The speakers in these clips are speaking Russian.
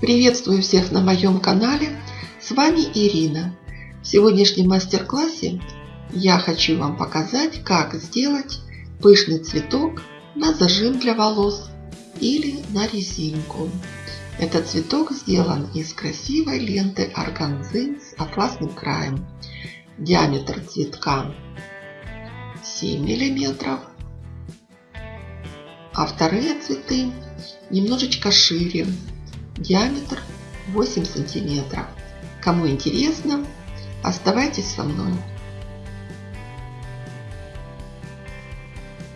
Приветствую всех на моем канале. С вами Ирина. В сегодняшнем мастер-классе я хочу вам показать, как сделать пышный цветок на зажим для волос или на резинку. Этот цветок сделан из красивой ленты органзы с атласным краем. Диаметр цветка 7 миллиметров, а вторые цветы немножечко шире диаметр 8 сантиметров. Кому интересно, оставайтесь со мной.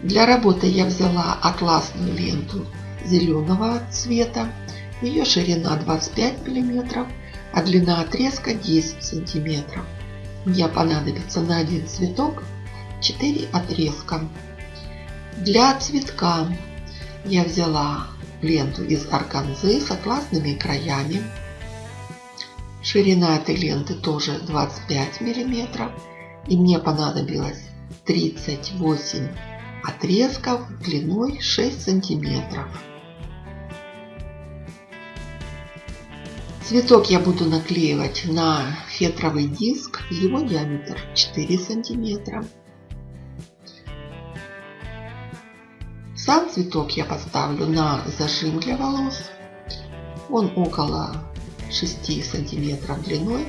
Для работы я взяла атласную ленту зеленого цвета. Ее ширина 25 мм, а длина отрезка 10 сантиметров. Мне понадобится на один цветок 4 отрезка. Для цветка я взяла ленту из органзы с атласными краями. Ширина этой ленты тоже 25 миллиметров. И мне понадобилось 38 отрезков длиной 6 сантиметров. Цветок я буду наклеивать на фетровый диск. Его диаметр 4 сантиметра. Сам цветок я поставлю на зажим для волос. Он около 6 сантиметров длиной.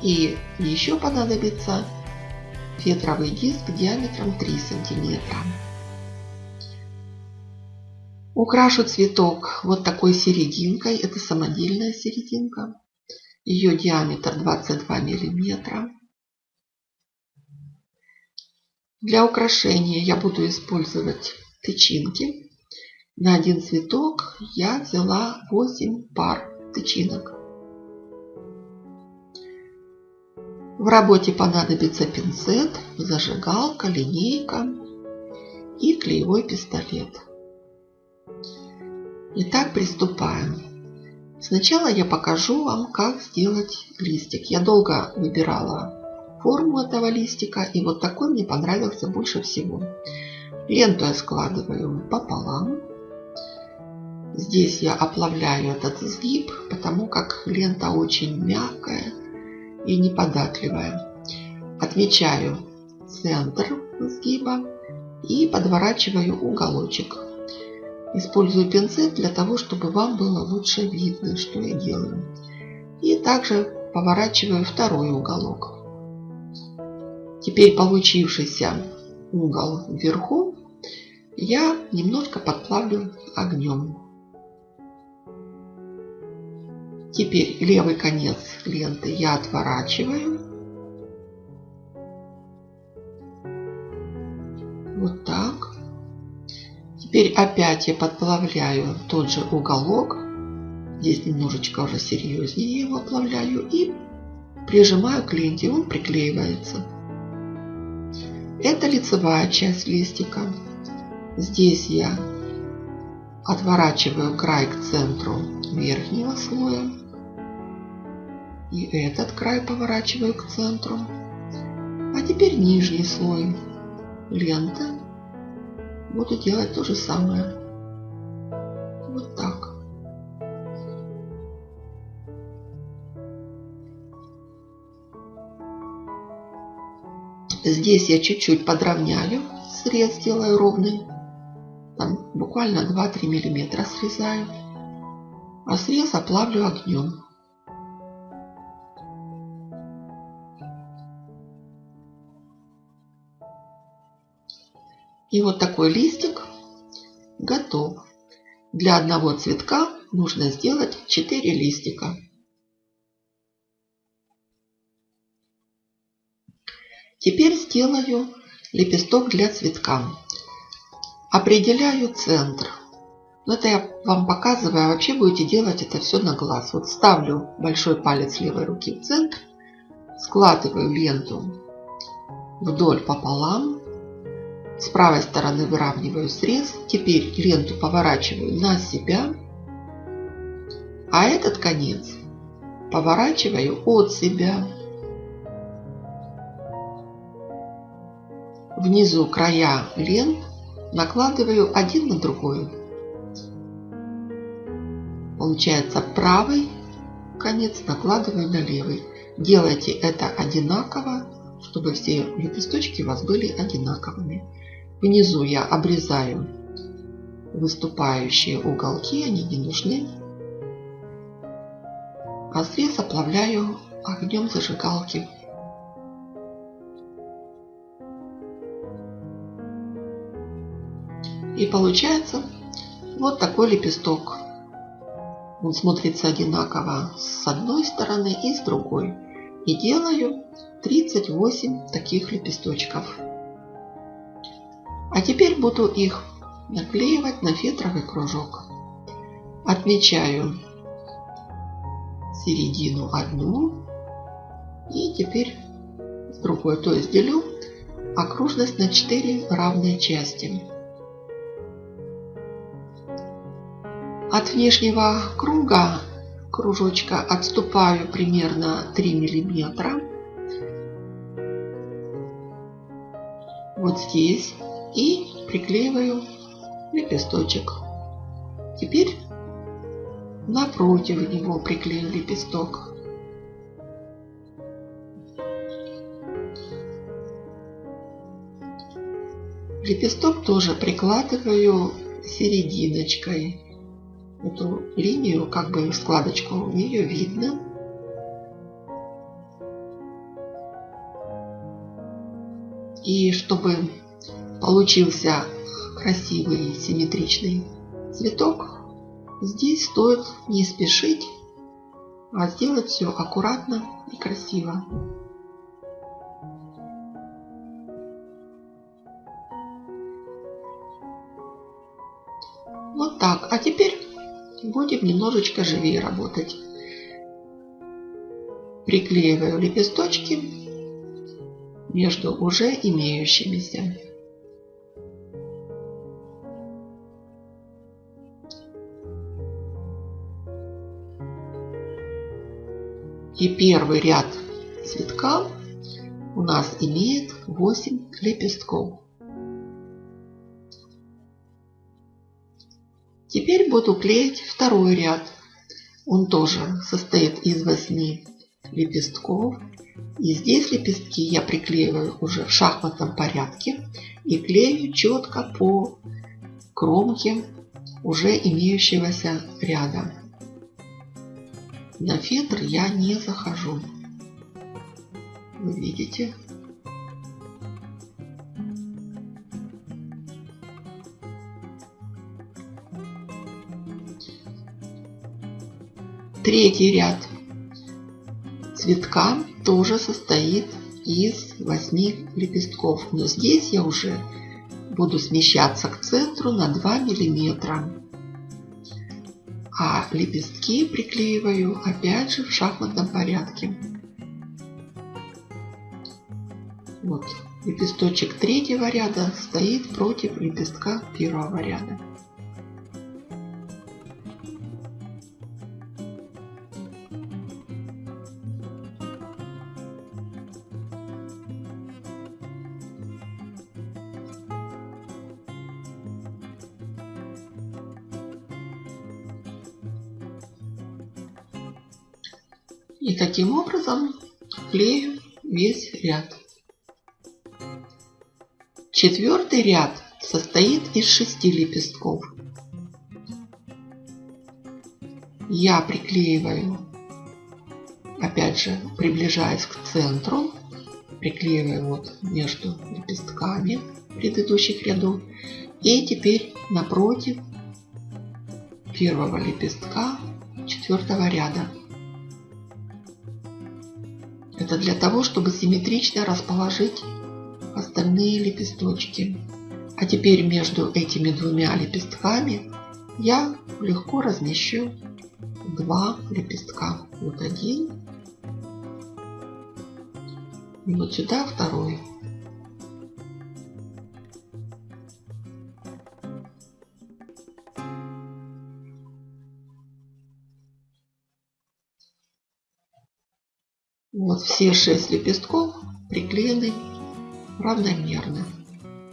И еще понадобится фетровый диск диаметром 3 сантиметра. Украшу цветок вот такой серединкой. Это самодельная серединка. Ее диаметр 22 миллиметра. Для украшения я буду использовать тычинки. На один цветок я взяла 8 пар тычинок. В работе понадобится пинцет, зажигалка, линейка и клеевой пистолет. Итак, приступаем. Сначала я покажу вам, как сделать листик. Я долго выбирала форму этого листика. И вот такой мне понравился больше всего. Ленту я складываю пополам. Здесь я оплавляю этот сгиб, потому как лента очень мягкая и неподатливая. Отмечаю центр сгиба и подворачиваю уголочек. Использую пинцет для того, чтобы вам было лучше видно, что я делаю. И также поворачиваю второй уголок. Теперь получившийся угол вверху я немножко подплавлю огнем. Теперь левый конец ленты я отворачиваю. Вот так. Теперь опять я подплавляю тот же уголок. Здесь немножечко уже серьезнее его оплавляю. И прижимаю к ленте, он приклеивается. Это лицевая часть листика. Здесь я отворачиваю край к центру верхнего слоя. И этот край поворачиваю к центру. А теперь нижний слой ленты. Буду делать то же самое. Вот так. Здесь я чуть-чуть подровняю, срез делаю ровный. Там буквально 2-3 миллиметра срезаю. А срез оплавлю огнем. И вот такой листик готов. Для одного цветка нужно сделать 4 листика. Теперь сделаю лепесток для цветка. Определяю центр. Но это я вам показываю, а вообще будете делать это все на глаз. Вот ставлю большой палец левой руки в центр, складываю ленту вдоль пополам. С правой стороны выравниваю срез. Теперь ленту поворачиваю на себя. А этот конец поворачиваю от себя. Внизу края лент накладываю один на другой. Получается правый конец накладываю на левый. Делайте это одинаково, чтобы все лепесточки у вас были одинаковыми. Внизу я обрезаю выступающие уголки, они не нужны. А срез оплавляю огнем зажигалки. И получается вот такой лепесток. Он смотрится одинаково с одной стороны и с другой. И делаю 38 таких лепесточков. А теперь буду их наклеивать на фетровый кружок. Отмечаю середину одну и теперь с другой. То есть делю окружность на 4 равные части. От внешнего круга кружочка отступаю примерно 3 миллиметра. Вот здесь. И приклеиваю лепесточек. Теперь напротив него приклею лепесток. Лепесток тоже прикладываю серединочкой эту линию, как бы складочку, ее видно. И чтобы получился красивый симметричный цветок, здесь стоит не спешить, а сделать все аккуратно и красиво. Вот так. А теперь Будем немножечко живее работать. Приклеиваю лепесточки между уже имеющимися. И первый ряд цветка у нас имеет 8 лепестков. Теперь буду клеить второй ряд. Он тоже состоит из 8 лепестков. И здесь лепестки я приклеиваю уже в шахматном порядке и клею четко по кромке уже имеющегося ряда. На фетр я не захожу. Вы видите? Третий ряд цветка тоже состоит из 8 лепестков. Но здесь я уже буду смещаться к центру на 2 миллиметра. А лепестки приклеиваю опять же в шахматном порядке. Вот лепесточек третьего ряда стоит против лепестка первого ряда. И таким образом клею весь ряд. Четвертый ряд состоит из шести лепестков. Я приклеиваю, опять же, приближаясь к центру, приклеиваю вот между лепестками предыдущих рядов. И теперь напротив первого лепестка четвертого ряда. Это для того, чтобы симметрично расположить остальные лепесточки. А теперь между этими двумя лепестками я легко размещу два лепестка. Вот один. И вот сюда второй. Вот все шесть лепестков приклеены равномерно.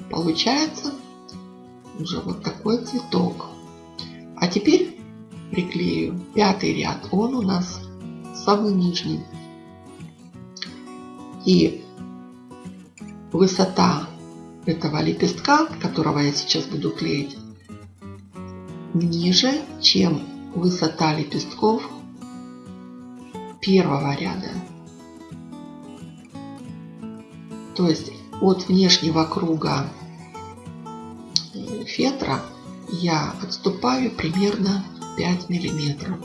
Получается уже вот такой цветок. А теперь приклею пятый ряд. Он у нас самый нижний. И высота этого лепестка, которого я сейчас буду клеить, ниже, чем высота лепестков первого ряда. То есть от внешнего круга фетра я отступаю примерно 5 миллиметров.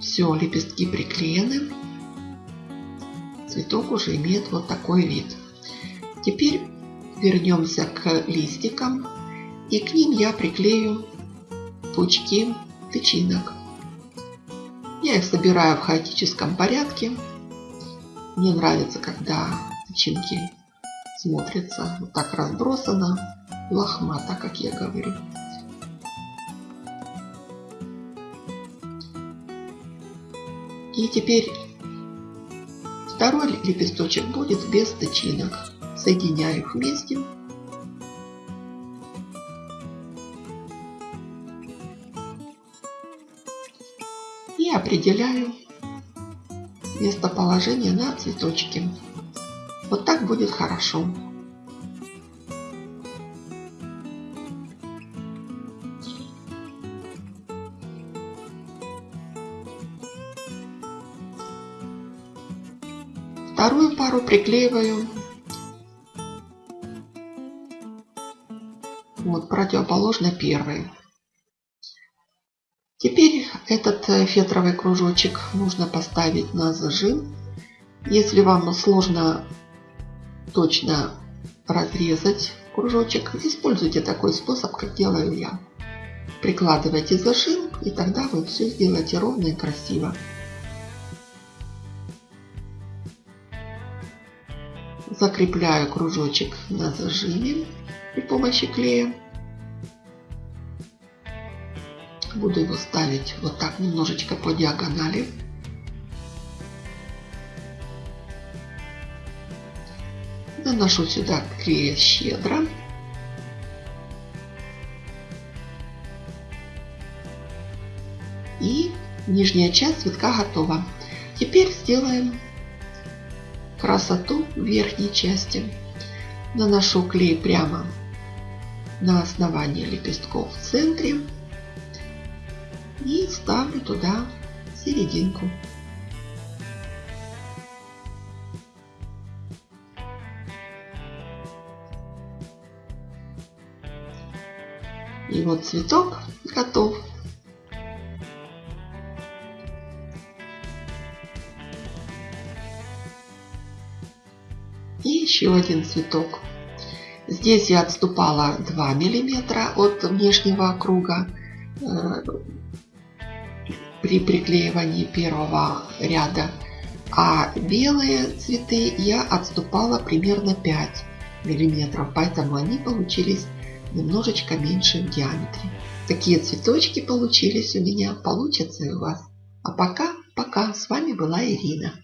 Все, лепестки приклеены. Цветок уже имеет вот такой вид. Теперь вернемся к листикам. И к ним я приклею пучки тычинок. Я их собираю в хаотическом порядке. Мне нравится, когда тычинки смотрятся вот так разбросано, лохмато, как я говорю. И теперь второй лепесточек будет без тычинок. Соединяю их вместе. И определяю местоположение на цветочке. Вот так будет хорошо. Вторую пару приклеиваю вот противоположно первой. Теперь этот э, фетровый кружочек нужно поставить на зажим. Если вам сложно точно разрезать кружочек, используйте такой способ, как делаю я. Прикладывайте зажим, и тогда вы все сделаете ровно и красиво. Закрепляю кружочек на зажиме при помощи клея. Буду его ставить вот так немножечко по диагонали. Наношу сюда клея щедро. И нижняя часть цветка готова. Теперь сделаем красоту верхней части. Наношу клей прямо на основание лепестков в центре и ставлю туда серединку. И вот цветок готов. И еще один цветок. Здесь я отступала 2 миллиметра от внешнего круга э, при приклеивании первого ряда. А белые цветы я отступала примерно 5 миллиметров, поэтому они получились немножечко меньше в диаметре. Такие цветочки получились у меня, получатся и у вас. А пока, пока, с вами была Ирина.